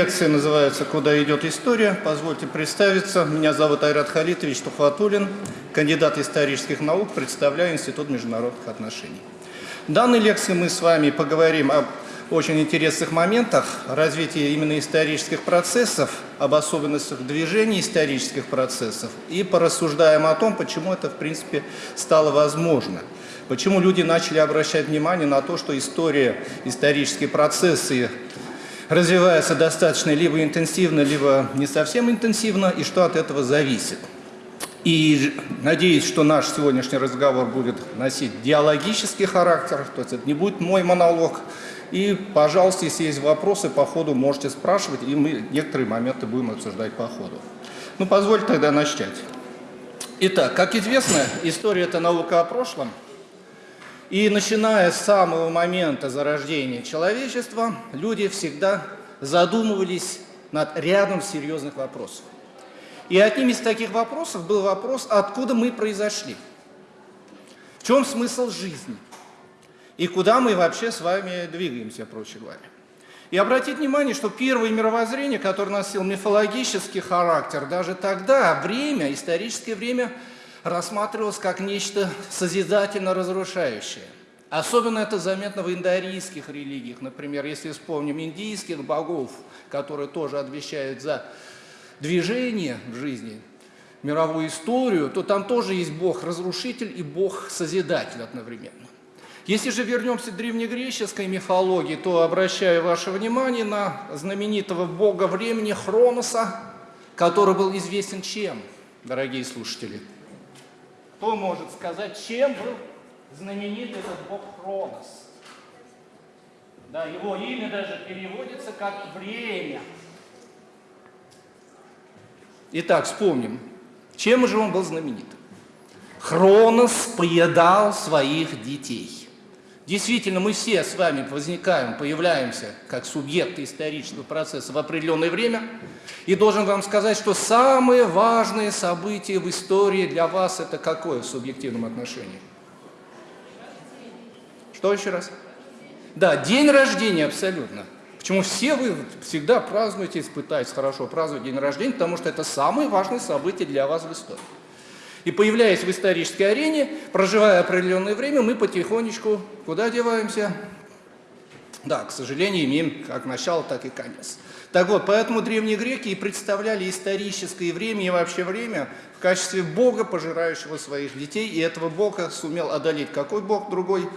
лекция называется «Куда идет история?». Позвольте представиться. Меня зовут Айрат Халитович Тухватулин, кандидат исторических наук, представляю Институт международных отношений. В данной лекции мы с вами поговорим об очень интересных моментах развития именно исторических процессов, об особенностях движения исторических процессов и порассуждаем о том, почему это, в принципе, стало возможно. Почему люди начали обращать внимание на то, что история, исторические процессы развиваются достаточно либо интенсивно, либо не совсем интенсивно, и что от этого зависит. И надеюсь, что наш сегодняшний разговор будет носить диалогический характер, то есть это не будет мой монолог. И, пожалуйста, если есть вопросы по ходу, можете спрашивать, и мы некоторые моменты будем обсуждать по ходу. Ну, позвольте тогда начать. Итак, как известно, история – это наука о прошлом. И начиная с самого момента зарождения человечества, люди всегда задумывались над рядом серьезных вопросов. И одним из таких вопросов был вопрос, откуда мы произошли, в чем смысл жизни и куда мы вообще с вами двигаемся, проще говоря. И обратить внимание, что первое мировоззрение, которое носило мифологический характер, даже тогда время, историческое время, рассматривалось как нечто созидательно разрушающее. Особенно это заметно в индоарийских религиях. Например, если вспомним индийских богов, которые тоже отвечают за движение в жизни, мировую историю, то там тоже есть Бог-разрушитель и Бог-созидатель одновременно. Если же вернемся к древнегреческой мифологии, то обращаю ваше внимание на знаменитого бога времени Хроноса, который был известен чем, дорогие слушатели? Кто может сказать, чем был знаменит этот бог Хронос? Да, его имя даже переводится как «время». Итак, вспомним, чем же он был знаменит? Хронос поедал своих детей. Действительно, мы все с вами возникаем, появляемся как субъекты исторического процесса в определенное время. И должен вам сказать, что самые важные события в истории для вас это какое в субъективном отношении? Что еще раз? Да, день рождения абсолютно. Почему все вы всегда празднуете, пытаетесь хорошо праздновать день рождения, потому что это самое важное событие для вас в истории. И появляясь в исторической арене, проживая определенное время, мы потихонечку куда деваемся? Да, к сожалению, имеем как начало, так и конец. Так вот, поэтому древние греки и представляли историческое время и вообще время в качестве бога, пожирающего своих детей, и этого бога сумел одолеть какой бог другой?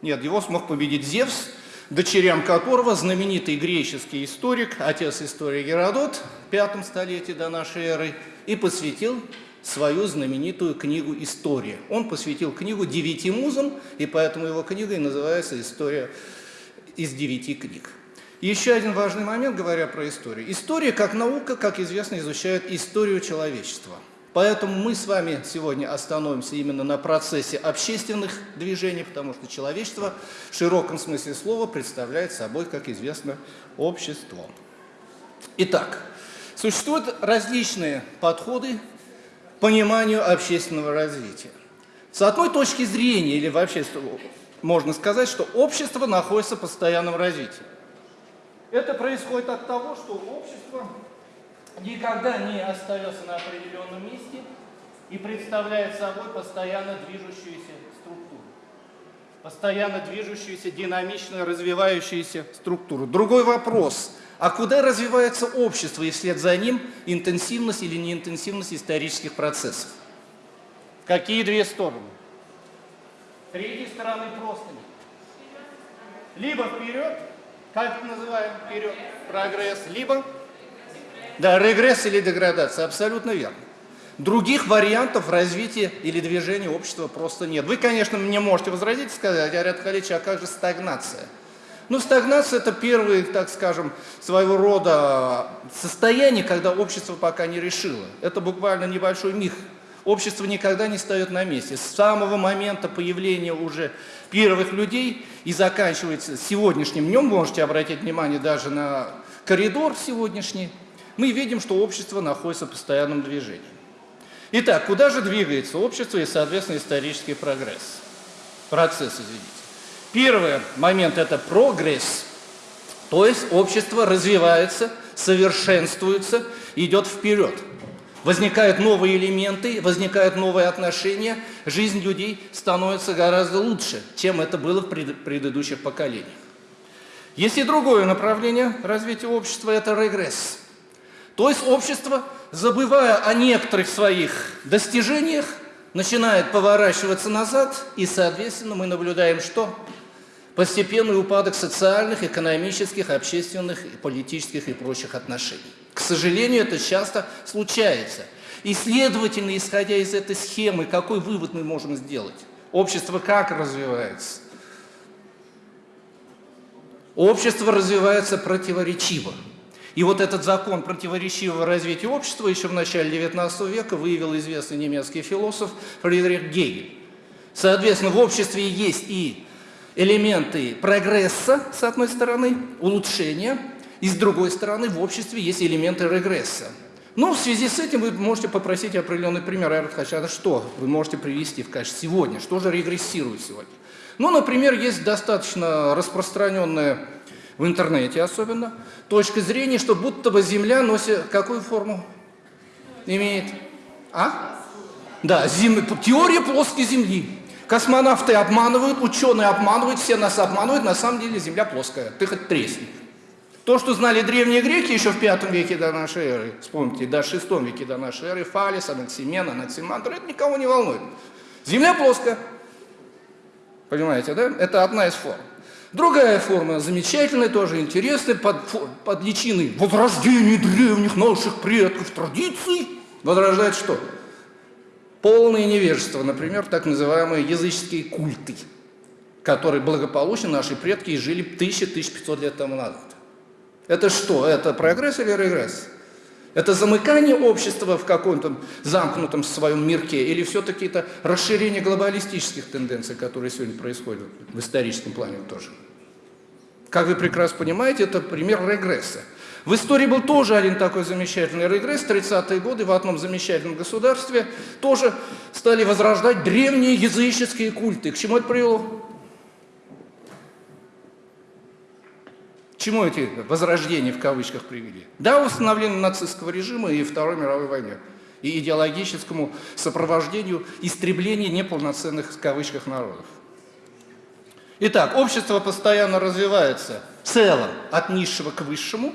Нет, его смог победить Зевс, дочерям которого знаменитый греческий историк, отец истории Геродот, в пятом столетии до нашей эры, и посвятил свою знаменитую книгу «История». Он посвятил книгу девяти музам, и поэтому его книга и называется «История из девяти книг». Еще один важный момент, говоря про историю. История, как наука, как известно, изучает историю человечества – Поэтому мы с вами сегодня остановимся именно на процессе общественных движений, потому что человечество в широком смысле слова представляет собой, как известно, общество. Итак, существуют различные подходы к пониманию общественного развития. С одной точки зрения, или вообще можно сказать, что общество находится в постоянном развитии. Это происходит от того, что общество никогда не остается на определенном месте и представляет собой постоянно движущуюся структуру. Постоянно движущуюся, динамично развивающуюся структуру. Другой вопрос. А куда развивается общество и вслед за ним интенсивность или неинтенсивность исторических процессов? Какие две стороны? Третьей стороны просто нет. Либо вперед, как это называем, вперед, прогресс, либо да, регресс или деградация, абсолютно верно. Других вариантов развития или движения общества просто нет. Вы, конечно, мне можете возразить и сказать, Арят Халич, а как же стагнация? Ну, стагнация – это первый, так скажем, своего рода состояние, когда общество пока не решило. Это буквально небольшой миг. Общество никогда не стоит на месте. С самого момента появления уже первых людей и заканчивается сегодняшним днем, можете обратить внимание даже на коридор сегодняшний – мы видим, что общество находится в постоянном движении. Итак, куда же двигается общество и, соответственно, исторический прогресс? Процесс, извините. Первый момент – это прогресс. То есть общество развивается, совершенствуется, идет вперед. Возникают новые элементы, возникают новые отношения, жизнь людей становится гораздо лучше, чем это было в предыдущих поколениях. Есть и другое направление развития общества – это регресс. То есть общество, забывая о некоторых своих достижениях, начинает поворачиваться назад, и, соответственно, мы наблюдаем что? Постепенный упадок социальных, экономических, общественных, политических и прочих отношений. К сожалению, это часто случается. И, следовательно, исходя из этой схемы, какой вывод мы можем сделать? Общество как развивается? Общество развивается противоречиво. И вот этот закон противоречивого развития общества еще в начале XIX века выявил известный немецкий философ Фридрих Гегель. Соответственно, в обществе есть и элементы прогресса, с одной стороны, улучшения, и с другой стороны, в обществе есть элементы регресса. Ну, в связи с этим вы можете попросить определенный пример. Я хочу, что вы можете привести в качестве сегодня? Что же регрессирует сегодня? Ну, например, есть достаточно распространенная в интернете особенно точка зрения, что будто бы Земля носит какую форму? Имеет? А? Да, зем... теория плоской Земли. Космонавты обманывают, ученые обманывают, все нас обманывают, на самом деле Земля плоская. Ты хоть тресни. То, что знали древние греки еще в V веке до нашей эры, вспомните, до VI веке до нашей эры, Фалис, Анаксимен, Анаксимандр, это никого не волнует. Земля плоская. Понимаете, да? Это одна из форм. Другая форма, замечательная, тоже интересная, под, под личиной возрождения древних наших предков традиций, возрождает что? Полное невежество, например, так называемые языческие культы, которые благополучно наши предки жили 1000-1500 лет тому назад. Это что? Это прогресс или регресс? Это замыкание общества в каком-то замкнутом своем мирке или все-таки это расширение глобалистических тенденций, которые сегодня происходят в историческом плане тоже? Как вы прекрасно понимаете, это пример регресса. В истории был тоже один такой замечательный регресс. 30-е годы в одном замечательном государстве тоже стали возрождать древние языческие культы. К чему это привело? чему эти возрождения в кавычках привели? Да, установлению нацистского режима и Второй мировой войне, и идеологическому сопровождению истребления неполноценных в кавычках народов. Итак, общество постоянно развивается в целом от низшего к высшему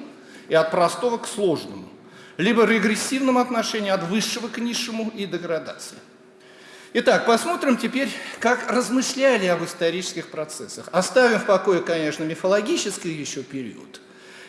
и от простого к сложному, либо регрессивном отношении от высшего к низшему и деградации. Итак, посмотрим теперь, как размышляли об исторических процессах. Оставим в покое, конечно, мифологический еще период.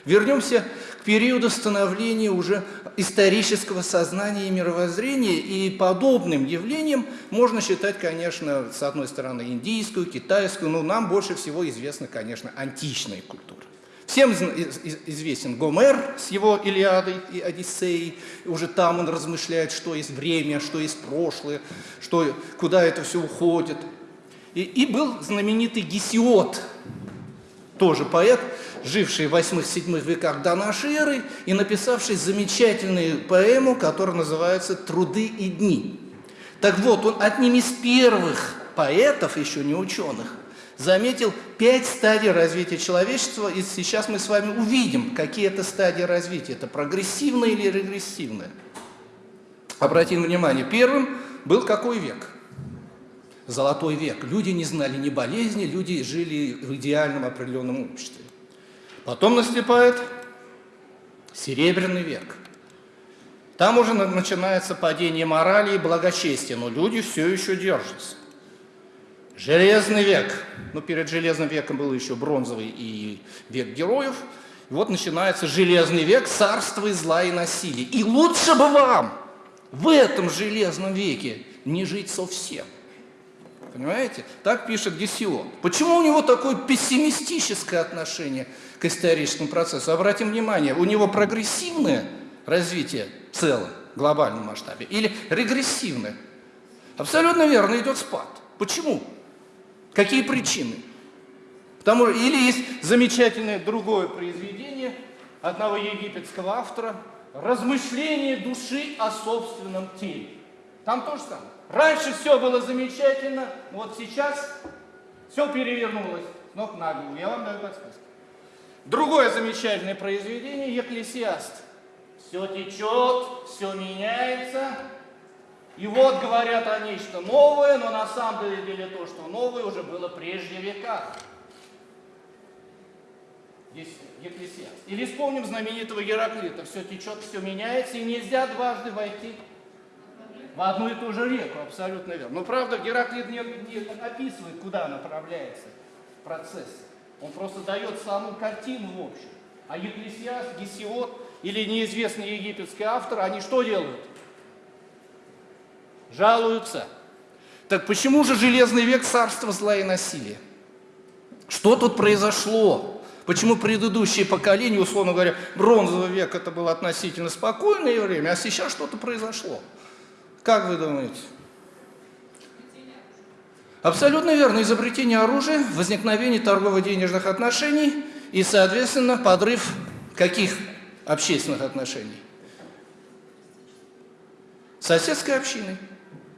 Вернемся к периоду становления уже исторического сознания и мировоззрения, и подобным явлением можно считать, конечно, с одной стороны, индийскую, китайскую, но нам больше всего известна, конечно, античная культура. Всем известен Гомер с его Илиадой и Одиссеей. Уже там он размышляет, что есть время, что есть прошлое, что, куда это все уходит. И, и был знаменитый Гесиод, тоже поэт, живший в 8-7 веках до нашей эры и написавший замечательную поэму, которая называется «Труды и дни». Так вот, он одним из первых поэтов, еще не ученых, заметил пять стадий развития человечества, и сейчас мы с вами увидим, какие это стадии развития. Это прогрессивное или регрессивное. Обратим внимание, первым был какой век? Золотой век. Люди не знали ни болезни, люди жили в идеальном определенном обществе. Потом наступает Серебряный век. Там уже начинается падение морали и благочестия, но люди все еще держатся. Железный век. Ну, перед Железным веком был еще бронзовый и век героев. И вот начинается Железный век, царство и зла и насилия. И лучше бы вам в этом Железном веке не жить совсем. Понимаете? Так пишет Гесион. Почему у него такое пессимистическое отношение к историческому процессу? Обратим внимание, у него прогрессивное развитие в целом, в глобальном масштабе, или регрессивное? Абсолютно верно, идет спад. Почему? Какие причины? Потому, или есть замечательное другое произведение одного египетского автора «Размышление души о собственном теле». Там то же самое. Раньше все было замечательно, вот сейчас все перевернулось с ног на голову. Я вам даю подсказку. Другое замечательное произведение «Екклесиаст». Все течет, все меняется. И вот говорят о нечто новое, но на самом деле то, что новое, уже было прежде века. Здесь Екклесиаст. Или вспомним знаменитого Гераклита. Все течет, все меняется, и нельзя дважды войти в одну и ту же реку, абсолютно верно. Но правда, Гераклит не, не описывает, куда направляется процесс. Он просто дает саму картину в общем. А Екклесиаст, Гесиот или неизвестный египетский автор, они что делают? Жалуются. Так почему же железный век царства зла и насилия? Что тут произошло? Почему предыдущие поколения, условно говоря, бронзовый век это было относительно спокойное время, а сейчас что-то произошло? Как вы думаете? Абсолютно верно. Изобретение оружия, возникновение торгово-денежных отношений и, соответственно, подрыв каких общественных отношений? Соседской общины.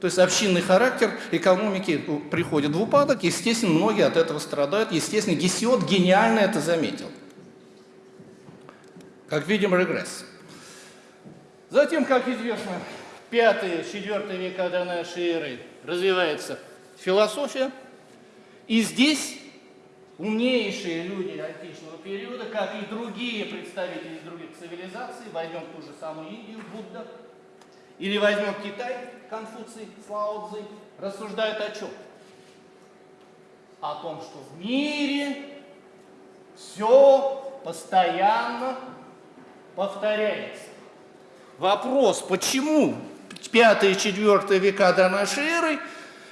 То есть общинный характер экономики приходит в упадок, естественно, многие от этого страдают. Естественно, Гесиот гениально это заметил. Как видим, регресс. Затем, как известно, пятый, четвертый века до нашей эры развивается философия. И здесь умнейшие люди античного периода, как и другие представители других цивилизаций, возьмем ту же самую Индию, Будда, или возьмем Китай, Конфуций, Лао Цзи, рассуждают о чем? О том, что в мире все постоянно повторяется. Вопрос, почему 5-4 века до нашей эры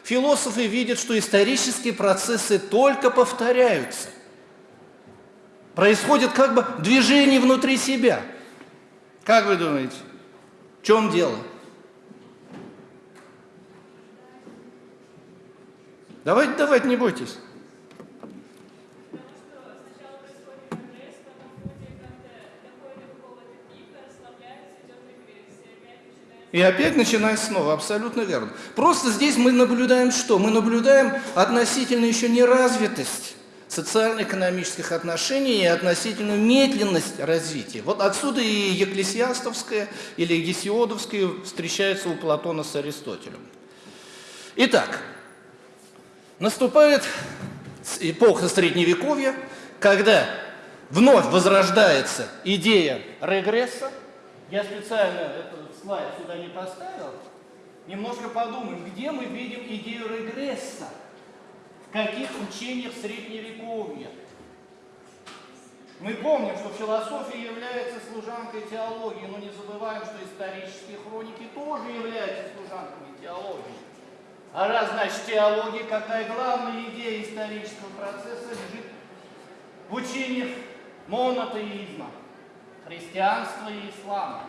философы видят, что исторические процессы только повторяются. Происходит как бы движение внутри себя. Как вы думаете, в чем дело? Давайте, давайте, не бойтесь. И опять начинать снова, абсолютно верно. Просто здесь мы наблюдаем что? Мы наблюдаем относительно еще неразвитость социально-экономических отношений и относительную медленность развития. Вот отсюда и Екклесиастовская или Гесиодовская встречается у Платона с Аристотелем. Итак, наступает эпоха Средневековья, когда вновь возрождается идея регресса. Я специально это слайд сюда не поставил, немножко подумаем, где мы видим идею регресса, в каких учениях Средневековья. Мы помним, что философия является служанкой теологии, но не забываем, что исторические хроники тоже являются служанками теологии. А раз, значит, теология, какая главная идея исторического процесса лежит в учениях монотеизма, христианства и ислама.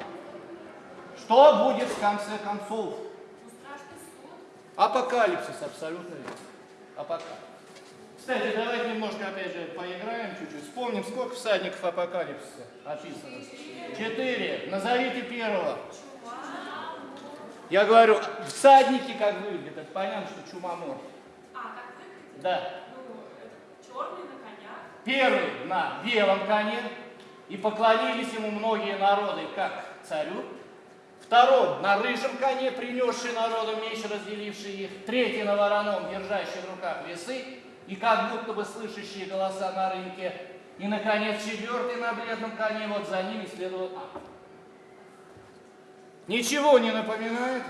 Что будет в конце концов? Апокалипсис, абсолютно верно. Апокалипсис. Кстати, давайте немножко опять же поиграем чуть-чуть. Вспомним, сколько всадников апокалипсиса описано. Четыре. Назовите первого. Я говорю, всадники как выглядят. Это понятно, что чумомор. А, как выглядит? Да. Ну, черный на конях. Первый на белом коне. И поклонились ему многие народы, как царю. Второй на рыжем коне, принесший народу меч, разделивший их. Третий на вороном, держащий в руках весы, и как будто бы слышащие голоса на рынке. И, наконец, четвертый на бледном коне, вот за ними следовал ад. Ничего не напоминает?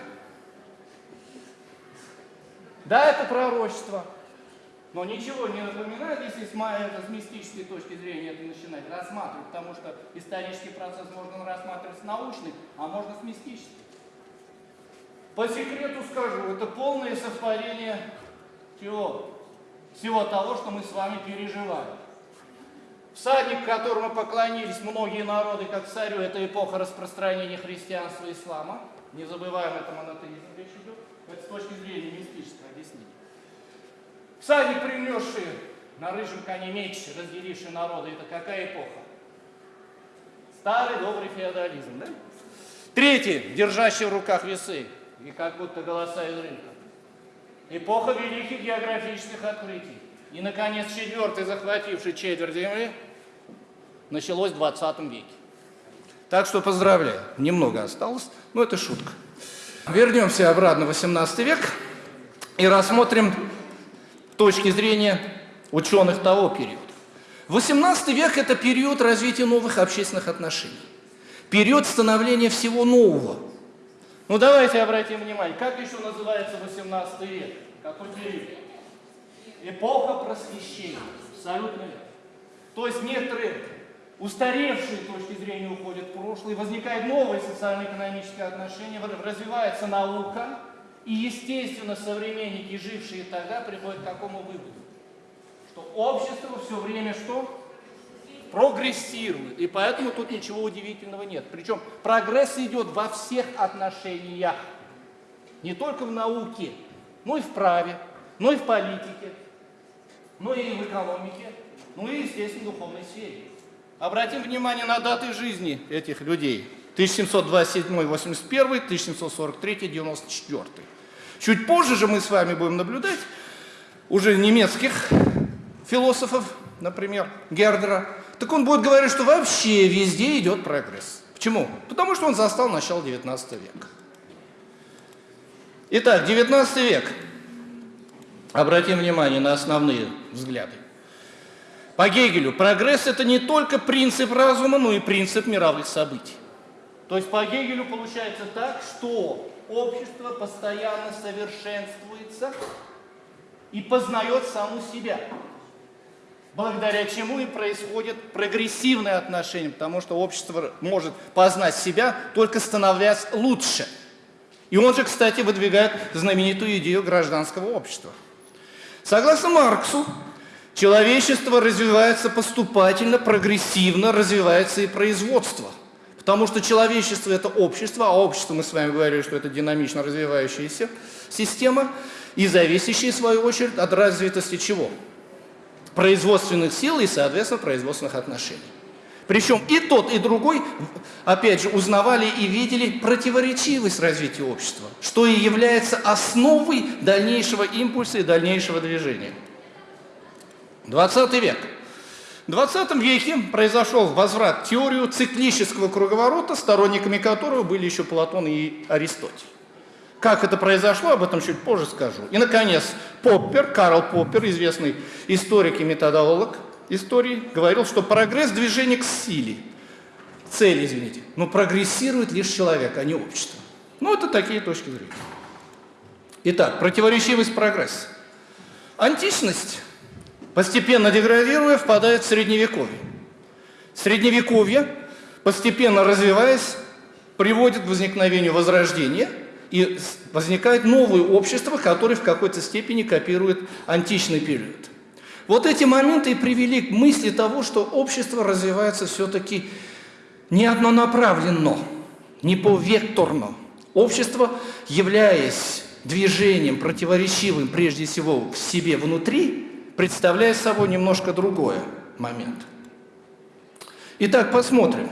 Да, это пророчество. Но ничего не напоминает, если с, это, с мистической точки зрения это начинать рассматривать, потому что исторический процесс можно рассматривать с научной, а можно с мистической. По секрету скажу, это полное совпадение всего, всего того, что мы с вами переживаем. Всадник, которому поклонились многие народы, как царю, это эпоха распространения христианства и ислама. Не забываем, это монотеизм речь идет. Это с точки зрения мистического объяснения. Всадник, принесший на рыжем коне меч, разделивший народы, это какая эпоха? Старый добрый феодализм, да? Третий, держащий в руках весы, и как будто голоса из рынка. Эпоха великих географических открытий. И, наконец, четвертый, захвативший четверть земли, началось в 20 веке. Так что поздравляю, немного осталось, но это шутка. Вернемся обратно в 18 век и рассмотрим точки зрения ученых того периода. 18 век – это период развития новых общественных отношений, период становления всего нового. Ну давайте обратим внимание, как еще называется 18 век? Какой период? Эпоха просвещения. Абсолютно верно. То есть некоторые устаревшие точки зрения уходят в прошлое, возникают новые социально-экономические отношения, развивается наука, и, естественно, современники, жившие тогда, приходят к какому выводу? Что общество все время что? Прогрессирует. И поэтому тут ничего удивительного нет. Причем прогресс идет во всех отношениях. Не только в науке, но и в праве, но и в политике, но и в экономике, ну и, естественно, в духовной сфере. Обратим внимание на даты жизни этих людей. 1727-81, 1743-94. Чуть позже же мы с вами будем наблюдать уже немецких философов, например, Гердера. Так он будет говорить, что вообще везде идет прогресс. Почему? Потому что он застал начало 19 века. Итак, 19 век. Обратим внимание на основные взгляды. По Гегелю прогресс – это не только принцип разума, но и принцип мировых событий. То есть по Гегелю получается так, что общество постоянно совершенствуется и познает саму себя, благодаря чему и происходит прогрессивное отношение, потому что общество может познать себя, только становясь лучше. И он же, кстати, выдвигает знаменитую идею гражданского общества. Согласно Марксу, Человечество развивается поступательно, прогрессивно, развивается и производство. Потому что человечество – это общество, а общество, мы с вами говорили, что это динамично развивающаяся система, и зависящая, в свою очередь, от развитости чего? Производственных сил и, соответственно, производственных отношений. Причем и тот, и другой, опять же, узнавали и видели противоречивость развития общества, что и является основой дальнейшего импульса и дальнейшего движения. 20 век. В 20 веке произошел возврат теорию циклического круговорота, сторонниками которого были еще Платон и Аристотель. Как это произошло, об этом чуть позже скажу. И, наконец, Поппер, Карл Поппер, известный историк и методолог истории, говорил, что прогресс движения к силе, цели, извините, но прогрессирует лишь человек, а не общество. Ну, это такие точки зрения. Итак, противоречивость прогресса. Античность постепенно деградируя, впадает в средневековье. Средневековье, постепенно развиваясь, приводит к возникновению возрождения, и возникает новое общество, которое в какой-то степени копирует античный период. Вот эти моменты и привели к мысли того, что общество развивается все-таки не однонаправленно, не повекторно. Общество, являясь движением противоречивым прежде всего в себе внутри, представляет собой немножко другой момент. Итак, посмотрим.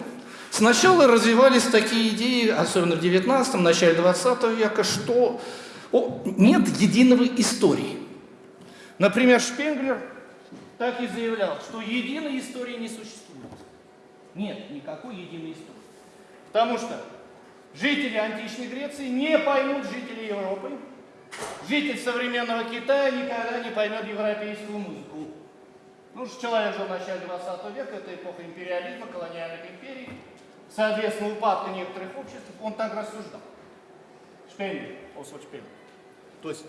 Сначала развивались такие идеи, особенно в 19 начале 20 века, что о, нет единого истории. Например, Шпенглер так и заявлял, что единой истории не существует. Нет никакой единой истории. Потому что жители античной Греции не поймут жителей Европы, Житель современного Китая никогда не поймет европейскую музыку. Ну, человек жил в начале 20 века, это эпоха империализма, колониальных империй, соответственно, упадка некоторых обществ, он так рассуждал. Шпенглер, Освальд Шпенглер. То есть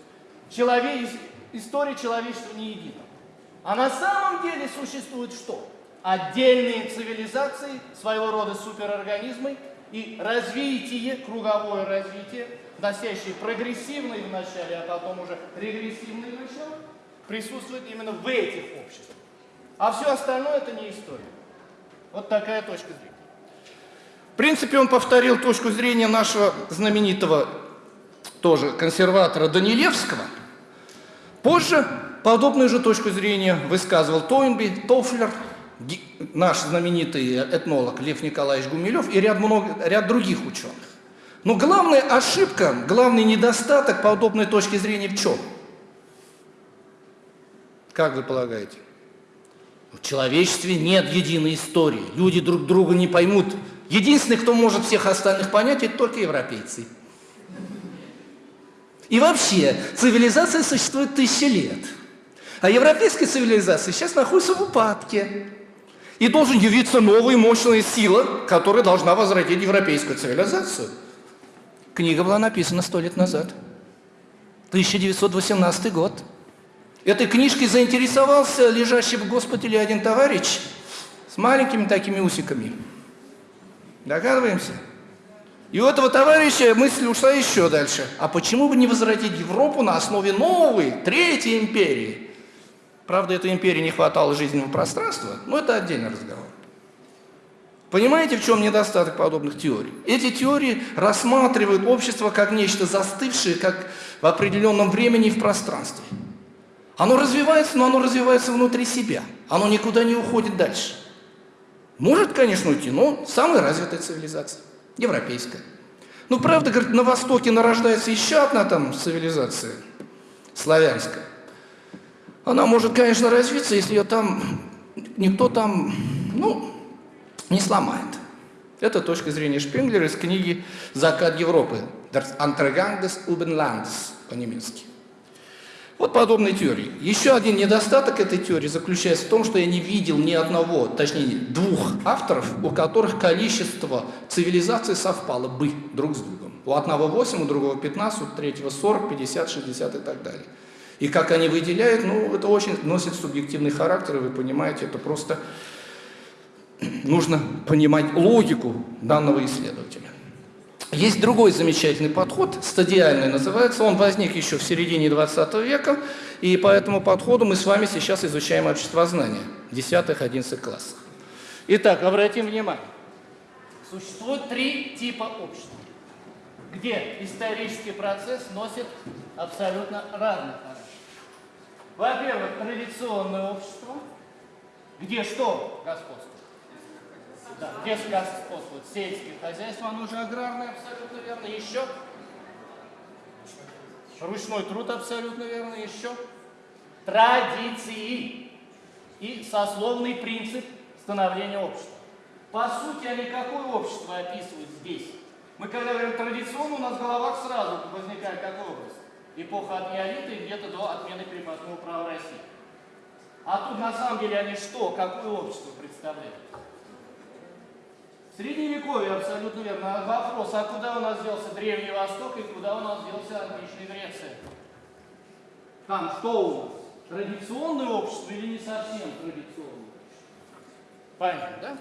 человек, история человечества не едина. А на самом деле существует что? Отдельные цивилизации, своего рода суперорганизмы и развитие, круговое развитие носящий прогрессивный в начале, а потом уже регрессивный начало, присутствует именно в этих обществах. А все остальное это не история. Вот такая точка зрения. В принципе, он повторил точку зрения нашего знаменитого тоже консерватора Данилевского. Позже подобную же точку зрения высказывал Тойнби, Тофлер, наш знаменитый этнолог Лев Николаевич Гумилев и ряд, много, ряд других ученых. Но главная ошибка, главный недостаток подобной точки зрения в чем? Как вы полагаете? В человечестве нет единой истории. Люди друг друга не поймут. Единственный, кто может всех остальных понять, это только европейцы. И вообще, цивилизация существует тысячи лет. А европейская цивилизация сейчас находится в упадке. И должен явиться новая мощная сила, которая должна возродить европейскую цивилизацию. Книга была написана сто лет назад. 1918 год. Этой книжкой заинтересовался лежащий в госпитале один товарищ с маленькими такими усиками. Догадываемся? И у этого товарища мысль ушла еще дальше. А почему бы не возродить Европу на основе новой, третьей империи? Правда, этой империи не хватало жизненного пространства, но это отдельный разговор. Понимаете, в чем недостаток подобных теорий? Эти теории рассматривают общество как нечто застывшее, как в определенном времени и в пространстве. Оно развивается, но оно развивается внутри себя. Оно никуда не уходит дальше. Может, конечно, уйти, но самая развитая цивилизация, европейская. Ну, правда, говорит, на Востоке нарождается еще одна там цивилизация, славянская. Она может, конечно, развиться, если ее там никто там, ну, не сломает. Это точка зрения Шпенглера из книги «Закат Европы» «Das Antragang des Ubenlandes» по-немецки. Вот подобные теории. Еще один недостаток этой теории заключается в том, что я не видел ни одного, точнее двух авторов, у которых количество цивилизаций совпало бы друг с другом. У одного 8, у другого 15, у третьего 40, 50, 60 и так далее. И как они выделяют, ну, это очень носит субъективный характер, и вы понимаете, это просто нужно понимать логику данного исследователя. Есть другой замечательный подход, стадиальный называется, он возник еще в середине 20 века, и по этому подходу мы с вами сейчас изучаем обществознание в 10-11 классах. Итак, обратим внимание, существует три типа общества, где исторический процесс носит абсолютно разный характер. Во-первых, традиционное общество, где что господствует? Да, господствует сельское хозяйство, оно уже аграрное, абсолютно верно. Еще ручной труд, абсолютно верно. Еще традиции и сословный принцип становления общества. По сути, они какое общество описывают здесь? Мы когда говорим традиционно, у нас в головах сразу возникает какой образ? Эпоха от неолита где-то до отмены крепостного права России. А тут на самом деле они что, какое общество представляют? Средневековье, абсолютно верно. Вопрос, а куда у нас делся Древний Восток и куда у нас делся античная Греция? Там что у нас? Традиционное общество или не совсем традиционное? Понятно, да?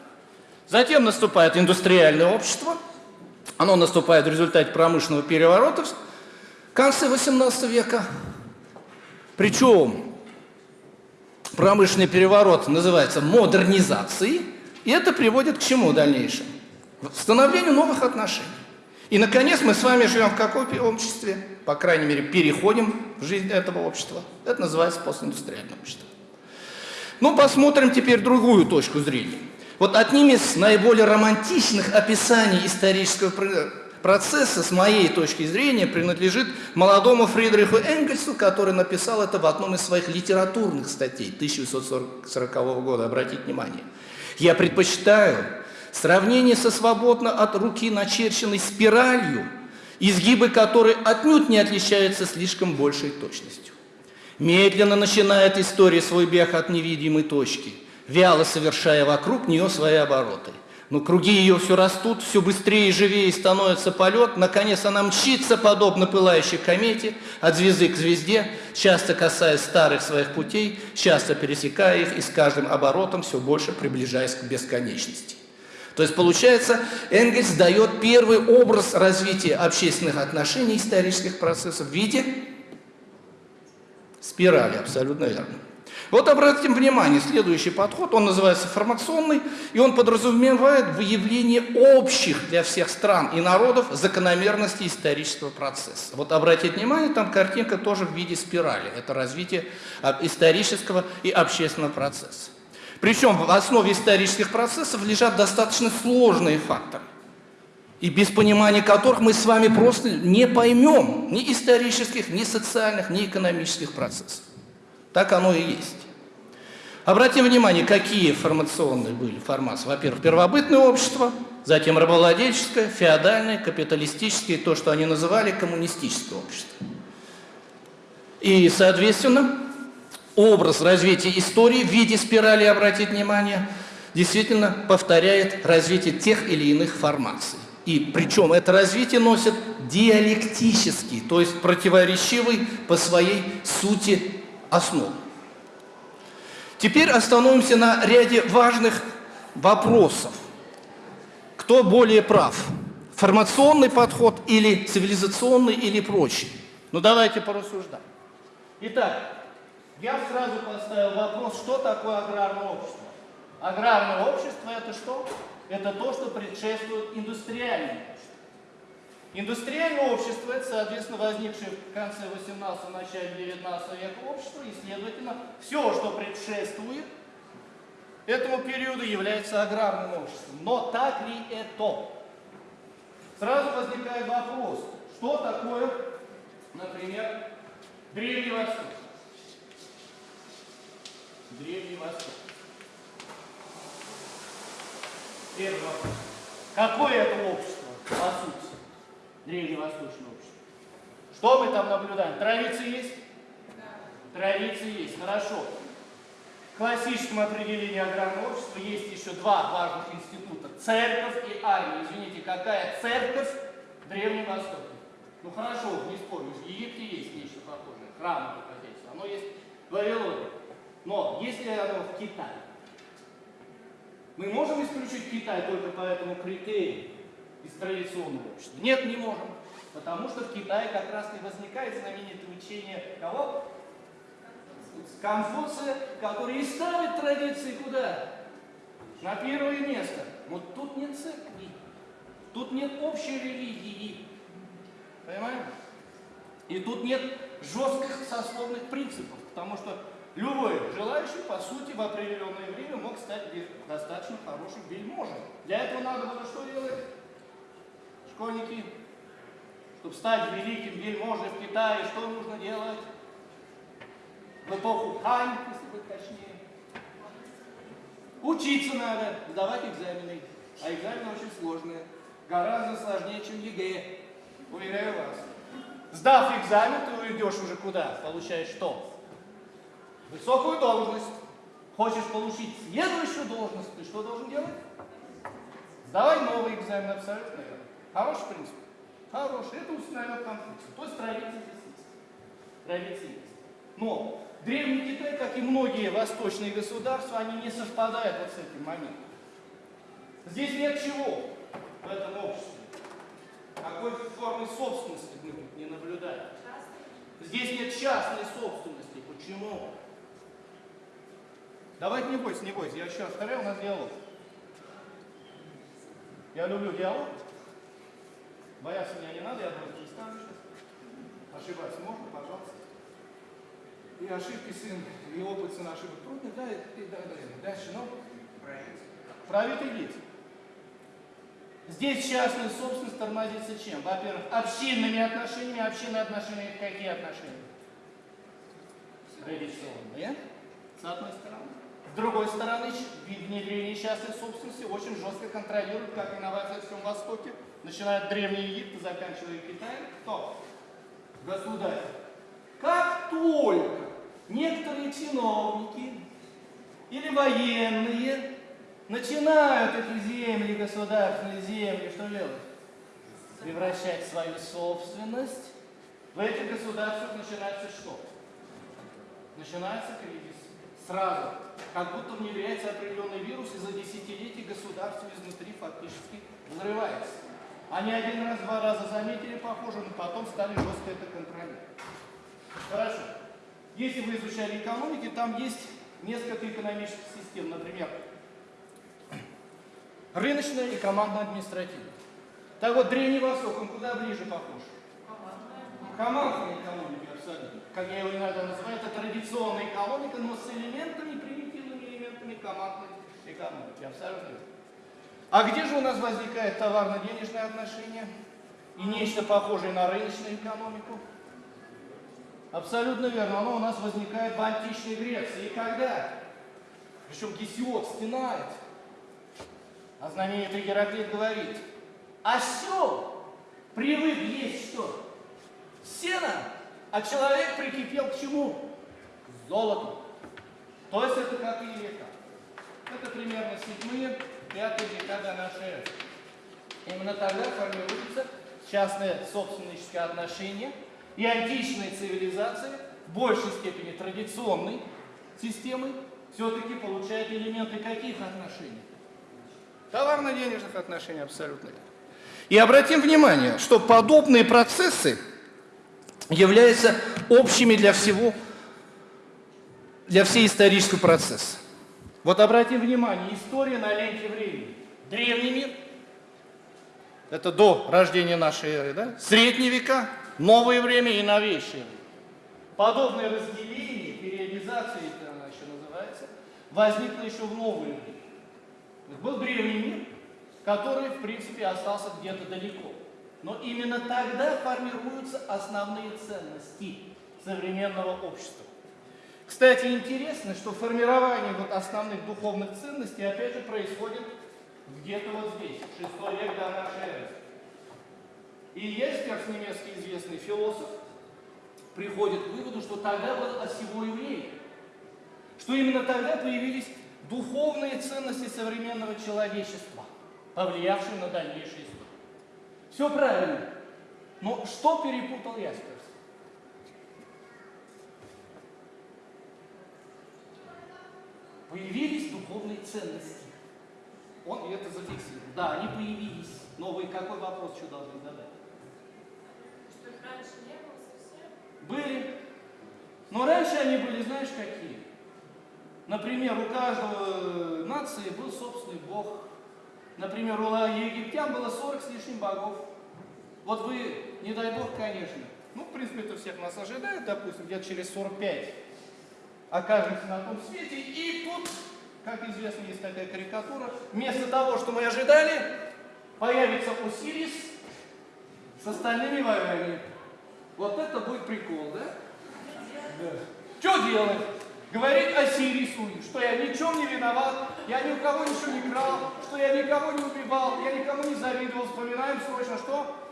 Затем наступает индустриальное общество. Оно наступает в результате промышленного переворота в конце 18 века. Причем промышленный переворот называется модернизацией. И это приводит к чему в дальнейшем? К становлению новых отношений. И, наконец, мы с вами живем в каком обществе? По крайней мере, переходим в жизнь этого общества. Это называется постиндустриальное общество. Ну, посмотрим теперь другую точку зрения. Вот одним из наиболее романтичных описаний исторического процесса, с моей точки зрения, принадлежит молодому Фридриху Энгельсу, который написал это в одном из своих литературных статей 1940 года, обратите внимание. Я предпочитаю сравнение со свободно от руки начерченной спиралью, изгибы которой отнюдь не отличаются слишком большей точностью. Медленно начинает история свой бег от невидимой точки, вяло совершая вокруг нее свои обороты – но круги ее все растут, все быстрее и живее становится полет. Наконец она мчится, подобно пылающей комете, от звезды к звезде, часто касаясь старых своих путей, часто пересекая их и с каждым оборотом все больше приближаясь к бесконечности. То есть, получается, Энгельс дает первый образ развития общественных отношений, исторических процессов в виде спирали, абсолютно верно. Вот обратим внимание, следующий подход, он называется формационный, и он подразумевает выявление общих для всех стран и народов закономерностей исторического процесса. Вот обратите внимание, там картинка тоже в виде спирали. Это развитие исторического и общественного процесса. Причем в основе исторических процессов лежат достаточно сложные факторы, и без понимания которых мы с вами просто не поймем ни исторических, ни социальных, ни экономических процессов. Так оно и есть. Обратим внимание, какие формационные были формации. Во-первых, первобытное общество, затем рабовладельческое, феодальное, капиталистическое, то, что они называли коммунистическое общество. И, соответственно, образ развития истории в виде спирали, обратить внимание, действительно повторяет развитие тех или иных формаций. И причем это развитие носит диалектический, то есть противоречивый по своей сути основ. Теперь остановимся на ряде важных вопросов. Кто более прав? Формационный подход или цивилизационный или прочий? Ну давайте порассуждаем. Итак, я сразу поставил вопрос, что такое аграрное общество? Аграрное общество это что? Это то, что предшествует индустриальному. Индустриальное общество – это, соответственно, возникшее в конце 18 начале 19 века общество, и, следовательно, все, что предшествует этому периоду, является аграрным обществом. Но так ли это? Сразу возникает вопрос, что такое, например, Древний Восток? Древний Восток. Первый вопрос. Какое это общество, по сути? Древневосточное общество. Что мы там наблюдаем? Традиции есть? Да. Традиции есть, хорошо. В классическом определении аграрного общества есть еще два важных института. Церковь и армия. Извините, какая церковь в Древнем Востоке? Ну хорошо, не спорю, в Египте есть нечто похожее. Храмовое хозяйство. Оно есть в Вавилоне. Но если оно в Китае, мы можем исключить Китай только по этому критерию из традиционного общества? Нет, не можем. Потому что в Китае как раз и возникает знаменитое учение кого? Конфуция, который и ставит традиции куда? На первое место. Вот тут нет церкви. Тут нет общей религии. Понимаем? И тут нет жестких сословных принципов, потому что Любой желающий, по сути, в определенное время мог стать достаточно хорошим вельможей. Для этого надо было что делать? Школьники, чтобы стать великим вельможей в Китае, что нужно делать? В эпоху Хань, если быть точнее. Учиться надо, сдавать экзамены. А экзамены очень сложные. Гораздо сложнее, чем ЕГЭ. Уверяю вас. Сдав экзамен, ты уйдешь уже куда? Получаешь что? высокую должность, хочешь получить следующую должность, ты что должен делать? Сдавай новый экзамен, абсолютно. Хороший принцип? Хороший. Это установил Конфуций. То есть традиции здесь есть. Традиции есть. Но Древний Китай, как и многие восточные государства, они не совпадают вот с этим моментом. Здесь нет чего в этом обществе. Какой формы собственности мы не наблюдаем. Здесь нет частной собственности. Почему? Давайте не бойся, не бойся. Я раз повторяю, у нас диалог. Я люблю диалог. Бояться меня не надо, я просто не стану сейчас. Ошибаться можно, пожалуйста. И ошибки сын, и опыт сын ошибок трудный, да, и, и да, да, дальше, ну, правит и. Здесь частная собственность тормозится чем? Во-первых, общинными отношениями. Общинные отношения – какие отношения? Традиционные, с одной стороны. С другой стороны, внедрение частной собственности очень жестко контролирует, как инновации во всем Востоке, начиная от Древнего Египта, заканчивая Китаем. Кто? Государь. Как только некоторые чиновники или военные начинают эти земли, государственные земли, что делать? Превращать в свою собственность. В этих государствах начинается что? Начинается кризис сразу, как будто внедряется определенный вирус, и за десятилетия государство изнутри фактически взрывается. Они один раз, два раза заметили похоже, но потом стали жестко это контролировать. Хорошо. Если вы изучали экономики, там есть несколько экономических систем. Например, рыночная и командно-административная. Так вот, Древний Восток, он куда ближе похож? Командная экономика абсолютно. Как я его иногда называю, это традиционная экономика, но с элементами, примитивными элементами командной экономики. Абсолютно. А где же у нас возникает товарно-денежное отношение и нечто похожее на рыночную экономику? Абсолютно верно. Оно у нас возникает в античной Греции. И когда Причем Гесиод стенает. А знаменитый Гераклит говорит, осел привык есть что? Сено, а человек прикипел к чему? К золоту. То есть это какие века? Это примерно седьмые, пятые века до нашей эры. Именно тогда формируются частные собственнические отношения и античные цивилизации в большей степени традиционной системы все-таки получают элементы каких отношений? Товарно-денежных отношений абсолютно. И обратим внимание, что подобные процессы являются общими для всего, для всей исторического процесса. Вот обратим внимание, история на ленте времени. Древний мир, это до рождения нашей эры, да? Средние века, новое время и новейшее время. Подобное разделение, периодизация, это она еще называется, возникло еще в новое время. Был древний мир, который, в принципе, остался где-то далеко. Но именно тогда формируются основные ценности современного общества. Кстати, интересно, что формирование вот основных духовных ценностей, опять же, происходит где-то вот здесь, 6 век до нашей эры. И Еспер, немецкий известный философ, приходит к выводу, что тогда был осевой еврей, что именно тогда появились духовные ценности современного человечества, повлиявшие на дальнейшую историю. Все правильно. Но что перепутал Ясперс? Появились духовные ценности. Он это зафиксировал. Да, они появились. Но вы какой вопрос еще должны задать? Что их раньше не было совсем? Были. Но раньше они были, знаешь, какие? Например, у каждого нации был собственный бог. Например, у египтян было 40 с лишним богов. Вот вы, не дай бог, конечно, ну, в принципе, это всех нас ожидает, допустим, где-то через 45 окажемся на том свете, и тут, как известно, есть такая карикатура, вместо того, что мы ожидали, появится Осирис с остальными богами. Вот это будет прикол, да? Что делать? Говорит Осирису, что я ни в чем не виноват, я ни у кого ничего не крал, что я никого не убивал, я никому не завидовал. Вспоминаем срочно, что?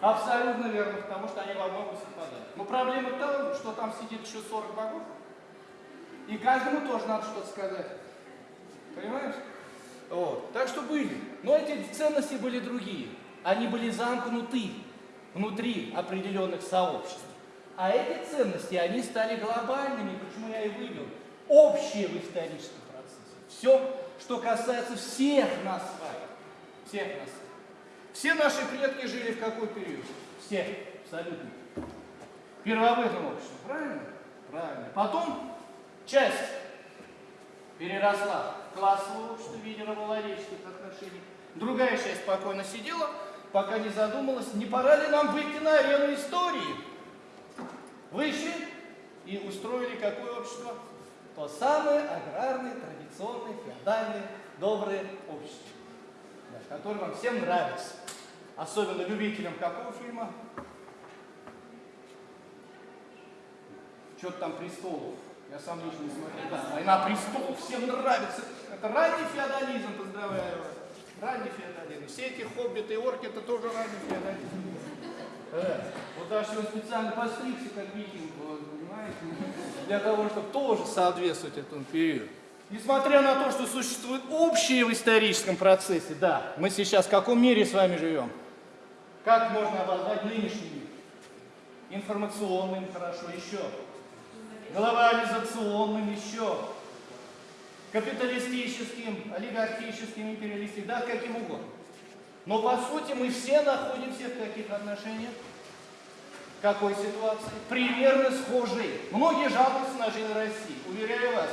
Абсолютно верно, потому что они во многом совпадают. Но проблема в том, что там сидит еще 40 богов, и каждому тоже надо что-то сказать. Понимаешь? Вот. Так что были. Но эти ценности были другие. Они были замкнуты внутри определенных сообществ. А эти ценности, они стали глобальными, почему я и вывел, общие в историческом процессе. Все, что касается всех нас с вами. Всех нас. Все наши предки жили в какой период? Все, абсолютно. Первобытном обществе, правильно? Правильно. Потом часть переросла в классовое общество в виде рабовладельческих отношений. Другая часть спокойно сидела, пока не задумалась, не пора ли нам выйти на арену истории. Вышли и устроили какое общество? То самое аграрное, традиционное, феодальное, доброе общество, да, которое вам всем нравится. Особенно любителям какого фильма? Что-то там престолов. Я сам лично не смотрел. Да, война престолов всем нравится. Это ранний феодализм, поздравляю вас. Ранний феодализм. Все эти хоббиты и орки, это тоже ранний феодализм. Э, вот даже он специально постригся, как викинг, понимаете? Для того, чтобы тоже соответствовать этому периоду. Несмотря на то, что существует общее в историческом процессе, да, мы сейчас в каком мире с вами живем? Как можно обозвать нынешний мир? Информационным, хорошо, еще. Глобализационным, еще. Капиталистическим, олигархическим, империалистическим, да, каким угодно. Но по сути мы все находимся в каких отношениях? Какой ситуации? Примерно схожие. Многие жалуются на жизнь России. Уверяю вас,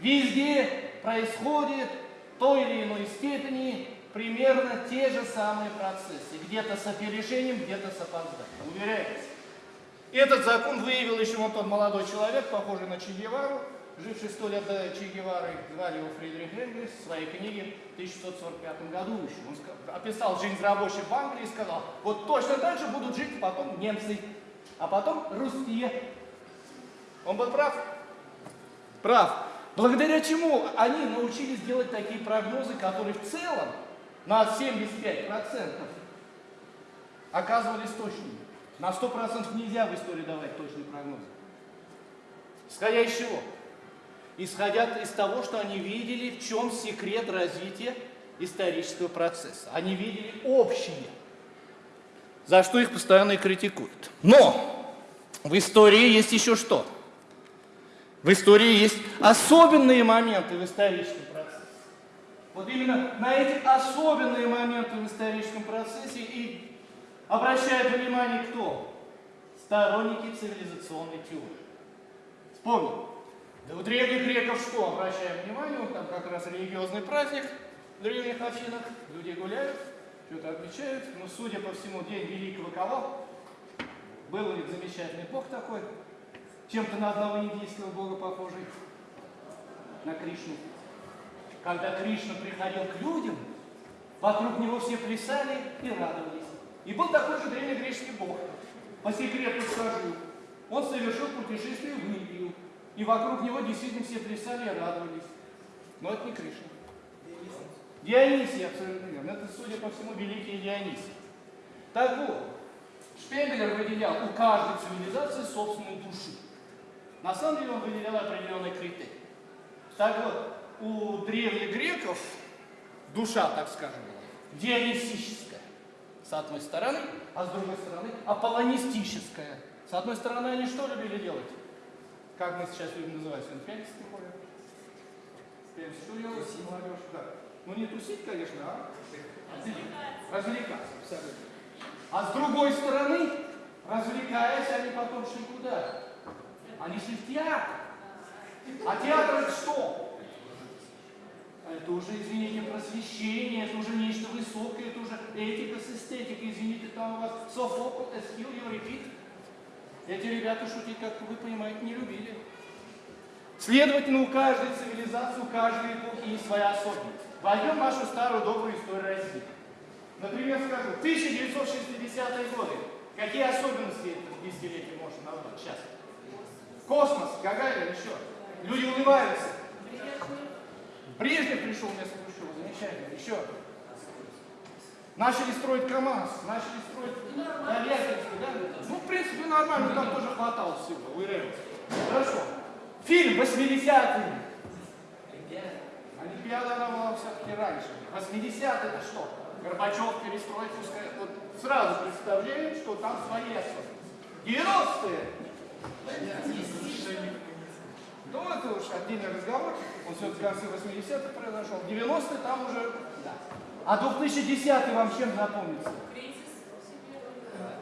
везде происходит в той или иной степени примерно те же самые процессы. Где-то с опережением, где-то с опозданием. Уверяю вас. Этот закон выявил еще вот тот молодой человек, похожий на Че Гевару, живший сто лет до Че Гевары, звали его Фридрих Энгельс, в своей книге в 1645 году еще. Он описал жизнь рабочих в Англии и сказал, вот точно так же будут жить потом немцы, а потом русские. Он был прав? Прав. Благодаря чему они научились делать такие прогнозы, которые в целом на 75% оказывались точными. На 100% нельзя в истории давать точные прогнозы. Исходя из чего? Исходя из того, что они видели, в чем секрет развития исторического процесса. Они видели общее, за что их постоянно и критикуют. Но в истории есть еще что? В истории есть особенные моменты в историческом процессе. Вот именно на эти особенные моменты в историческом процессе и обращает внимание кто? Сторонники цивилизационной теории. Вспомним. Да у древних греков что, обращаем внимание, там как раз религиозный праздник в древних Афинах, люди гуляют, что-то отмечают, но судя по всему, день великого кого? Был у них замечательный бог такой, чем-то на одного индийского бога похожий, на Кришну. Когда Кришна приходил к людям, вокруг него все плясали и радовались. И был такой же древнегреческий бог. По секрету скажу, он совершил путешествие в Индию, и вокруг него действительно все плясали и радовались. Но это не Кришна. Дионисий, абсолютно верно. Это, судя по всему, великий Дионисий. Так вот, Шпегелер выделял у каждой цивилизации собственную душу. На самом деле он выделял определенный критерий. Так вот, у древних греков душа, так скажем, была дионисическая, с одной стороны, а с другой стороны аполлонистическая. С одной стороны, они что любили делать? Как мы сейчас любим называть? Ходят? Пятница что делать? Молодежь, да. Ну не тусить, конечно, а развлекаться. абсолютно. А с другой стороны, развлекаясь, они потом шли куда? Они шли в театр. А театр это что? Это уже, извините, просвещение, это уже нечто высокое, это уже этика с эстетикой, извините, там у вас Софокл, Эскил, Еврипид. Эти ребята шутить, как вы понимаете, не любили. Следовательно, у каждой цивилизации, у каждой эпохи есть своя особенность. Возьмем нашу старую добрую историю России. Например, скажу, 1960-е годы. Какие особенности это десятилетия можно назвать сейчас? Космос, Гагарин, еще. Люди улыбаются. Брежнев пришел вместо Хрущева, замечательно. Еще. Начали строить КАМАЗ, начали строить Тольяттинский, да? Ну, в принципе, нормально, там тоже хватало всего, у РФ. Хорошо. Фильм 80-е. Олимпиада она была все-таки раньше. 80 это что? Горбачев, перестройка, вот сразу представляем, что там свои особенности. 90-е. Ну, это уж отдельный разговор. Он все в конце 80-х произошел. 90-е там уже... Да. А 2010 вам чем запомнится?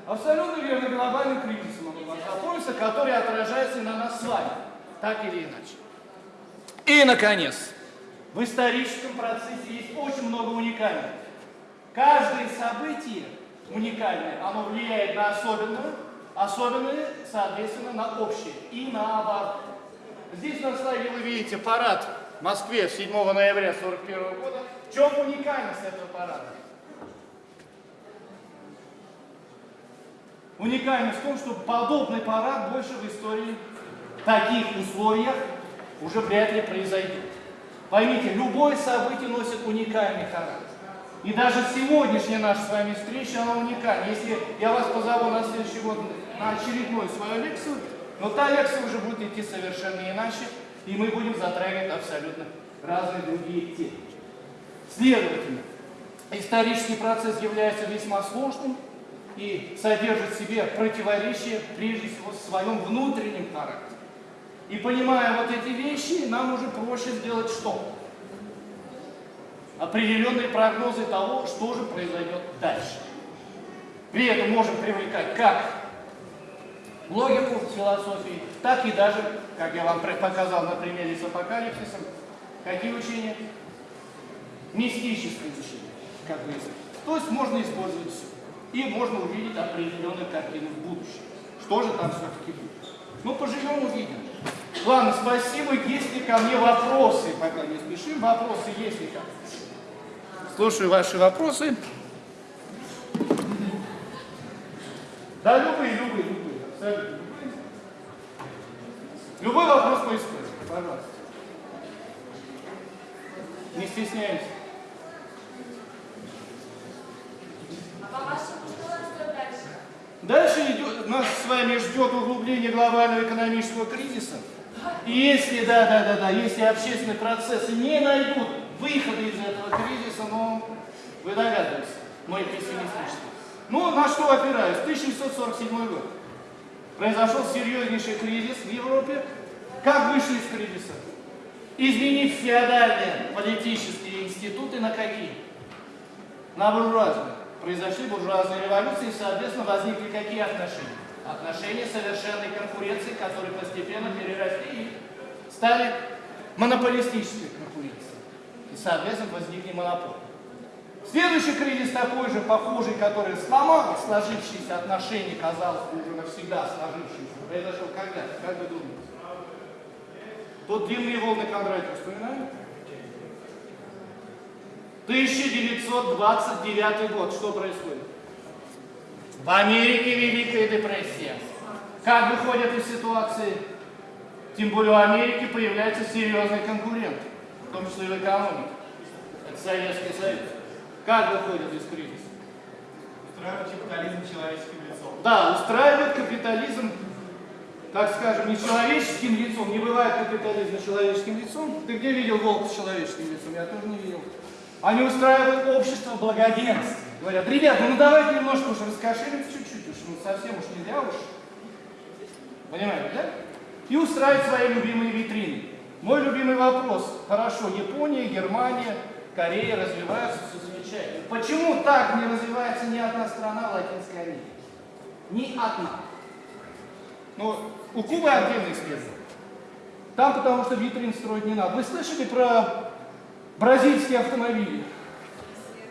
Абсолютно верно, глобальным кризисом он вам запомнится, который отражается и на нас с вами, так или иначе. И, наконец, в историческом процессе есть очень много уникального. Каждое событие уникальное, оно влияет на особенное, особенное, соответственно, на общее и наоборот. Здесь на слайде вы видите парад в Москве 7 ноября 1941 года. В чем уникальность этого парада? Уникальность в том, что подобный парад больше в истории таких условиях уже вряд ли произойдет. Поймите, любое событие носит уникальный характер. И даже сегодняшняя наша с вами встреча, она уникальна. Если я вас позову на следующий год на очередную свою лекцию, но та лекция уже будет идти совершенно иначе, и мы будем затрагивать абсолютно разные другие темы. Следовательно, исторический процесс является весьма сложным и содержит в себе противоречия, прежде всего, в своем внутреннем характере. И понимая вот эти вещи, нам уже проще сделать что? Определенные прогнозы того, что же произойдет дальше. При этом можем привлекать как логику философии, так и даже, как я вам показал на примере с апокалипсисом, какие учения? Мистические учения, как вы То есть можно использовать все. И можно увидеть определенную картину в будущем. Что же там все-таки будет? Ну, поживем, увидим. Ладно, спасибо. Есть ли ко мне вопросы? Пока не спешим. Вопросы есть ли ко мне? Слушаю ваши вопросы. Да, любые, любые, Абсолютно любые. Любой вопрос по истории, пожалуйста. Не стесняемся. А? Дальше идет, нас с вами ждет углубление глобального экономического кризиса. И если, да, да, да, да, если общественные процессы не найдут выхода из этого кризиса, ну, вы догадываетесь, мой пессимистический. Ну, на что опираюсь? 1747 год. Произошел серьезнейший кризис в Европе. Как вышли из кризиса? Изменив феодальные политические институты на какие? На буржуазные. Произошли буржуазные революции, и, соответственно, возникли какие отношения? Отношения совершенной конкуренции, которые постепенно переросли и стали монополистической конкуренцией. И, соответственно, возникли монополии. Следующий кризис такой же, похожий, который сломал сложившиеся отношения, казалось бы, уже навсегда сложившиеся, произошел когда? Как вы думаете? Тут длинные волны Кондратьева вспоминаем? 1929 год. Что происходит? В Америке Великая депрессия. Как выходят из ситуации? Тем более у Америки появляется серьезный конкурент, в том числе и в экономике. Это Советский Союз. Как выходят из кризиса? Устраивать капитализм человеческим лицом. Да, устраивает капитализм, так скажем, не человеческим лицом. Не бывает капитализма человеческим лицом. Ты где видел волка с человеческим лицом? Я тоже не видел. Они устраивают общество благоденствия. Говорят, ребята, ну давайте немножко уж раскошелимся чуть-чуть, уж ну совсем уж нельзя уж. Понимаете, да? И устраивают свои любимые витрины. Мой любимый вопрос. Хорошо, Япония, Германия, Корея развиваются замечательно. Почему так не развивается ни одна страна Латинской Америке? Ни одна. Ну, у Кубы отдельный исследование. Там потому что витрин строить не надо. Вы слышали про бразильские автомобили?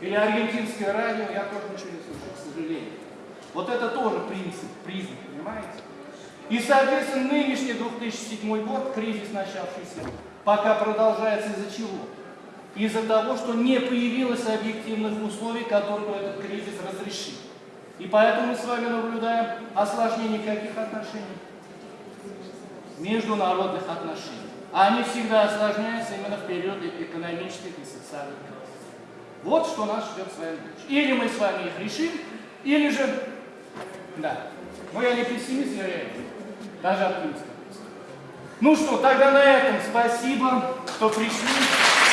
Или аргентинское радио? Я тоже ничего не слышал, к сожалению. Вот это тоже принцип, признак, понимаете? И, соответственно, нынешний 2007 год, кризис начавшийся, пока продолжается из-за чего? Из-за того, что не появилось объективных условий, которые бы этот кризис разрешил. И поэтому мы с вами наблюдаем осложнение каких отношений? Международных отношений. Они всегда осложняются именно в периоды экономических и социальных кризисов. Вот что нас ждет с вами. Или мы с вами их решим, или же... Да. Но я не пессимист, я реалист. Даже оптимист. Ну что, тогда на этом спасибо, что пришли.